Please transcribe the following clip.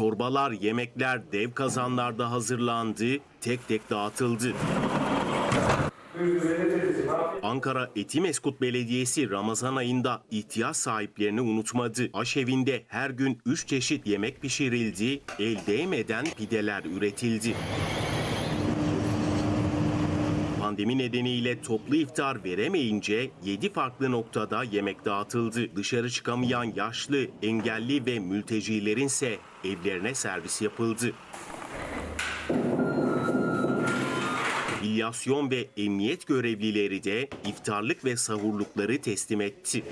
Çorbalar, yemekler dev kazanlarda hazırlandı, tek tek dağıtıldı. Ankara Etimeskut Belediyesi Ramazan ayında ihtiyaç sahiplerini unutmadı. Aşevinde her gün 3 çeşit yemek pişirildi, el değmeden pideler üretildi. Pandemi nedeniyle toplu iftar veremeyince 7 farklı noktada yemek dağıtıldı. Dışarı çıkamayan yaşlı, engelli ve mültecilerin ise evlerine servis yapıldı. İlyasyon ve emniyet görevlileri de iftarlık ve sahurlukları teslim etti.